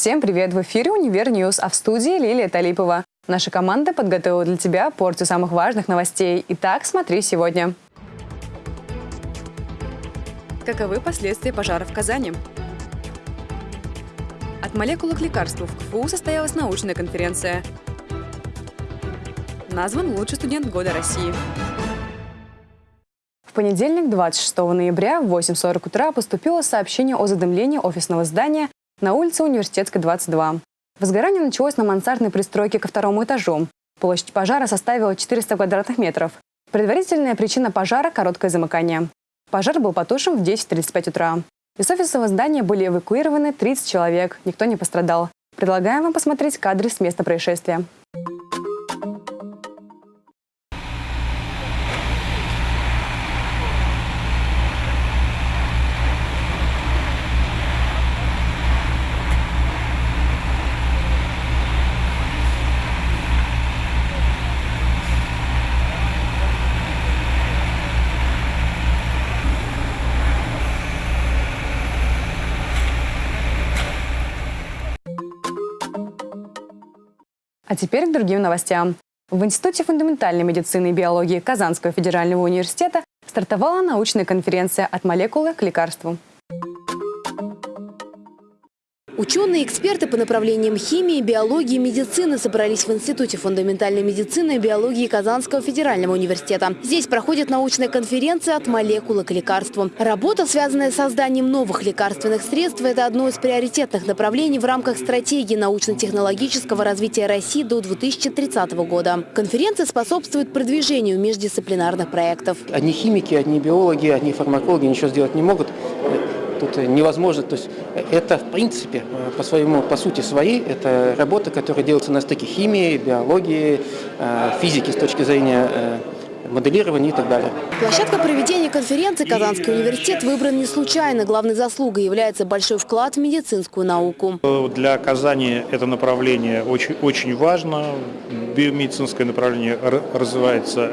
Всем привет! В эфире «Univer News», а в студии Лилия Талипова. Наша команда подготовила для тебя порцию самых важных новостей. Итак, смотри сегодня. Каковы последствия пожара в Казани? От молекулы к лекарству в КФУ состоялась научная конференция. Назван лучший студент года России. В понедельник, 26 ноября в 8.40 утра поступило сообщение о задымлении офисного здания на улице Университетской, 22. Возгорание началось на мансардной пристройке ко второму этажу. Площадь пожара составила 400 квадратных метров. Предварительная причина пожара – короткое замыкание. Пожар был потушен в 10.35 утра. Из офисного здания были эвакуированы 30 человек, никто не пострадал. Предлагаем вам посмотреть кадры с места происшествия. А теперь к другим новостям. В Институте фундаментальной медицины и биологии Казанского федерального университета стартовала научная конференция «От молекулы к лекарству». Ученые эксперты по направлениям химии, биологии медицины собрались в Институте фундаментальной медицины и биологии Казанского федерального университета. Здесь проходит научная конференция «От молекулы к лекарству». Работа, связанная с созданием новых лекарственных средств, это одно из приоритетных направлений в рамках стратегии научно-технологического развития России до 2030 года. Конференция способствует продвижению междисциплинарных проектов. Одни химики, одни биологи, одни фармакологи ничего сделать не могут тут невозможно. То есть это, в принципе, по своему, по сути своей, это работа, которая делается на стыке химии, биологии, э, физики с точки зрения э, моделирования и так далее. Площадка проведения конференции Казанский университет выбран не случайно. Главной заслугой является большой вклад в медицинскую науку. Для Казани это направление очень, очень важно. Биомедицинское направление развивается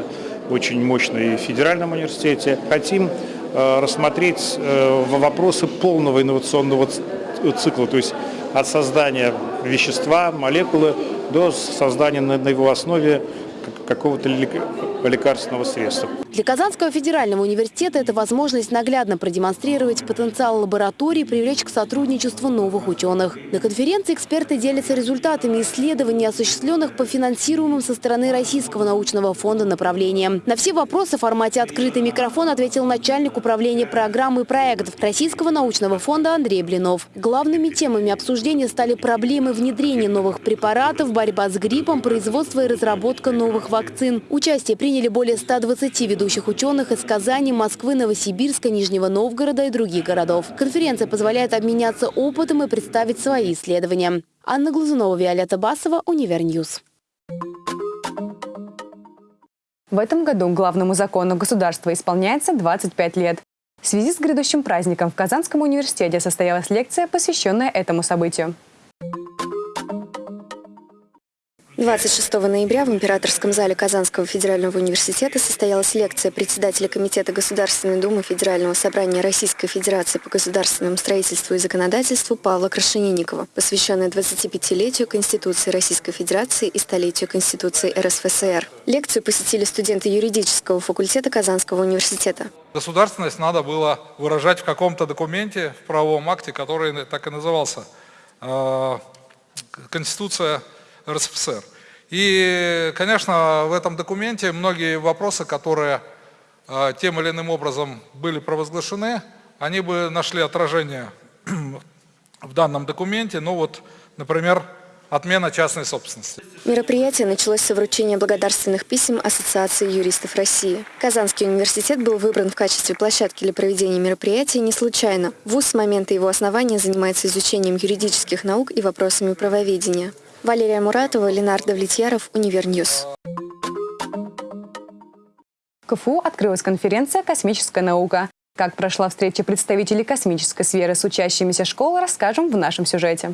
очень мощно и в федеральном университете. Хотим Э, рассмотреть э, вопросы полного инновационного цикла, то есть от создания вещества, молекулы до создания на его основе какого-то лекарственного средства. Для Казанского федерального университета это возможность наглядно продемонстрировать потенциал лаборатории, привлечь к сотрудничеству новых ученых. На конференции эксперты делятся результатами исследований, осуществленных по финансируемым со стороны Российского научного фонда направлениям. На все вопросы в формате «Открытый микрофон» ответил начальник управления программы и проектов Российского научного фонда Андрей Блинов. Главными темами обсуждения стали проблемы внедрения новых препаратов, борьба с гриппом, производство и разработка новых вакцин. Участие приняли более 120 ведущих ученых из Казани, Москвы, Новосибирска, Нижнего Новгорода и других городов. Конференция позволяет обменяться опытом и представить свои исследования. Анна Глазунова, Виолетта Басова, Univer News. В этом году главному закону государства исполняется 25 лет. В связи с грядущим праздником в Казанском университете состоялась лекция, посвященная этому событию. 26 ноября в Императорском зале Казанского федерального университета состоялась лекция председателя Комитета Государственной Думы Федерального собрания Российской Федерации по государственному строительству и законодательству Павла Крашенинникова, посвященная 25-летию Конституции Российской Федерации и столетию Конституции РСФСР. Лекцию посетили студенты юридического факультета Казанского университета. Государственность надо было выражать в каком-то документе, в правовом акте, который так и назывался э, Конституция РСФСР. И, конечно, в этом документе многие вопросы, которые э, тем или иным образом были провозглашены, они бы нашли отражение в данном документе. Ну вот, например, отмена частной собственности. Мероприятие началось с вручения благодарственных писем Ассоциации юристов России. Казанский университет был выбран в качестве площадки для проведения мероприятия не случайно. ВУЗ с момента его основания занимается изучением юридических наук и вопросами правоведения. Валерия Муратова, Ленар Давлетьяров, Univer News. КФУ открылась конференция «Космическая наука». Как прошла встреча представителей космической сферы с учащимися школы, расскажем в нашем сюжете.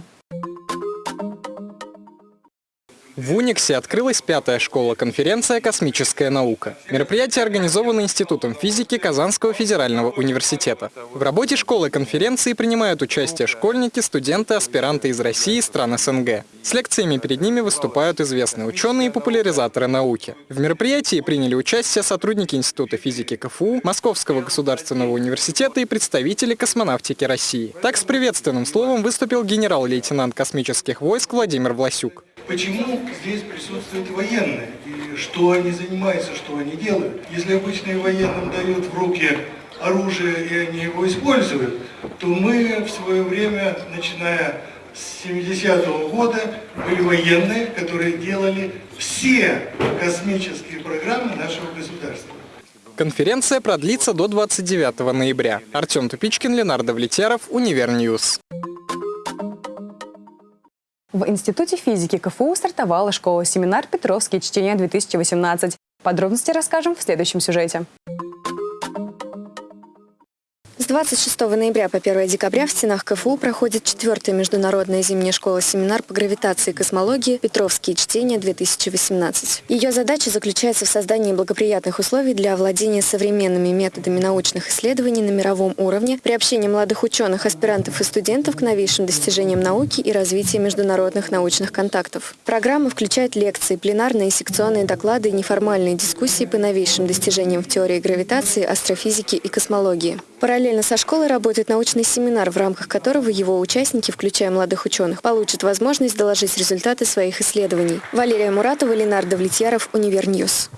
В Униксе открылась пятая школа-конференция «Космическая наука». Мероприятие организовано Институтом физики Казанского федерального университета. В работе школы-конференции принимают участие школьники, студенты, аспиранты из России и стран СНГ. С лекциями перед ними выступают известные ученые и популяризаторы науки. В мероприятии приняли участие сотрудники Института физики КФУ, Московского государственного университета и представители космонавтики России. Так с приветственным словом выступил генерал-лейтенант космических войск Владимир Власюк. Почему здесь присутствуют военные? И что они занимаются, что они делают? Если обычные военным дают в руки оружие и они его используют, то мы в свое время, начиная с 70-го года, были военные, которые делали все космические программы нашего государства. Конференция продлится до 29 ноября. Артем Тупичкин, Ленар Давлетьяров, Univer News. В Институте физики КФУ стартовала школа-семинар «Петровские чтения-2018». Подробности расскажем в следующем сюжете. С 26 ноября по 1 декабря в стенах КФУ проходит четвертая международная зимняя школа-семинар по гравитации и космологии «Петровские чтения-2018». Ее задача заключается в создании благоприятных условий для овладения современными методами научных исследований на мировом уровне, приобщения молодых ученых, аспирантов и студентов к новейшим достижениям науки и развития международных научных контактов. Программа включает лекции, пленарные и секционные доклады и неформальные дискуссии по новейшим достижениям в теории гравитации, астрофизики и космологии. Параллельно со школой работает научный семинар, в рамках которого его участники, включая молодых ученых, получат возможность доложить результаты своих исследований. Валерия Муратова, Ленар Давлетьяров, Univer News.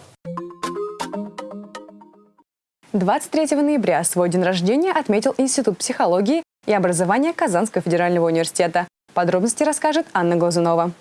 23 ноября свой день рождения отметил Институт психологии и образования Казанского федерального университета. Подробности расскажет Анна Глазунова.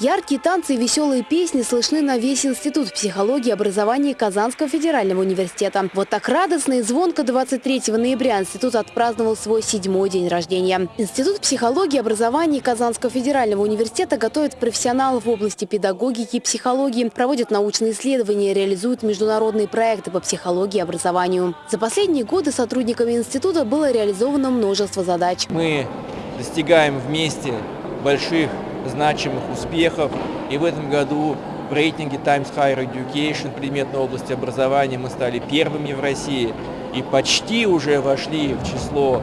Яркие танцы и веселые песни слышны на весь Институт психологии и образования Казанского федерального университета. Вот так радостно и звонко 23 ноября институт отпраздновал свой седьмой день рождения. Институт психологии и образования Казанского федерального университета готовит профессионалов в области педагогики и психологии, проводит научные исследования, реализует международные проекты по психологии и образованию. За последние годы сотрудниками института было реализовано множество задач. Мы достигаем вместе больших значимых успехов. И в этом году в рейтинге Times Higher Education предметной области образования мы стали первыми в России и почти уже вошли в число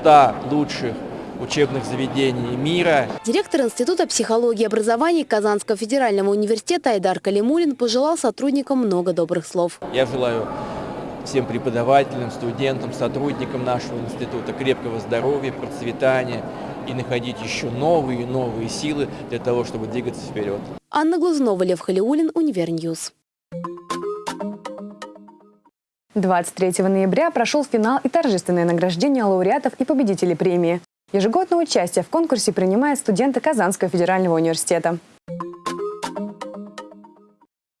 100 лучших учебных заведений мира. Директор Института психологии и образования Казанского федерального университета Айдар Калимулин пожелал сотрудникам много добрых слов. Я желаю всем преподавателям, студентам, сотрудникам нашего института крепкого здоровья, процветания и находить еще новые и новые силы для того, чтобы двигаться вперед. Анна Глазунова, Лев Халиулин, Univer News. 23 ноября прошел финал и торжественное награждение лауреатов и победителей премии. Ежегодное участие в конкурсе принимают студенты Казанского федерального университета.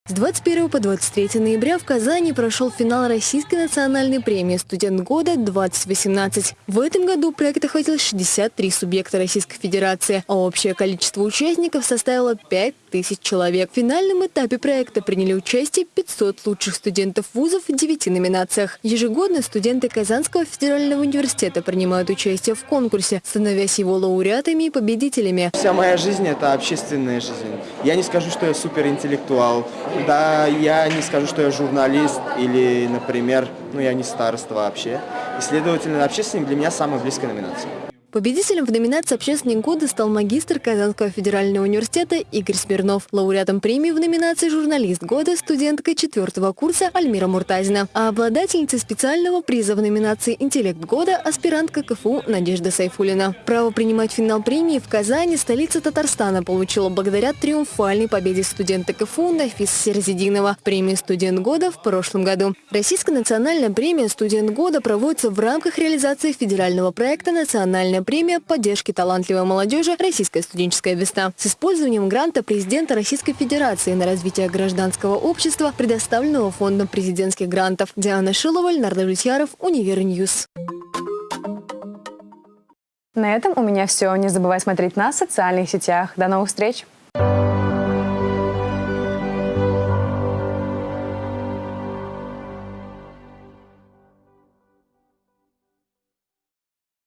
С 21 по 23 ноября в Казани прошел финал Российской национальной премии «Студент года-2018». В этом году проект охватил 63 субъекта Российской Федерации, а общее количество участников составило 5 тысяч человек. В финальном этапе проекта приняли участие 500 лучших студентов вузов в 9 номинациях. Ежегодно студенты Казанского федерального университета принимают участие в конкурсе, становясь его лауреатами и победителями. Вся моя жизнь – это общественная жизнь. Я не скажу, что я суперинтеллектуал, да, я не скажу, что я журналист или, например, ну я не староста вообще. И, следовательно, общественник для меня самая близкая номинация. Победителем в номинации «Общественник года» стал магистр Казанского федерального университета Игорь Смирнов. Лауреатом премии в номинации «Журналист года» студентка четвертого курса Альмира Муртазина. А обладательницей специального приза в номинации «Интеллект года» аспирантка КФУ Надежда Сайфулина. Право принимать финал премии в Казани столица Татарстана получила благодаря триумфальной победе студента КФУ Нафиса Серзидинова. Премия «Студент года» в прошлом году. Российская национальная премия «Студент года» проводится в рамках реализации федерального проекта «Национальная премия поддержки талантливой молодежи «Российская студенческая весна» с использованием гранта президента Российской Федерации на развитие гражданского общества, предоставленного Фондом президентских грантов. Диана Шилова, Ленар Давлетьяров, Универ News. На этом у меня все. Не забывай смотреть нас в социальных сетях. До новых встреч!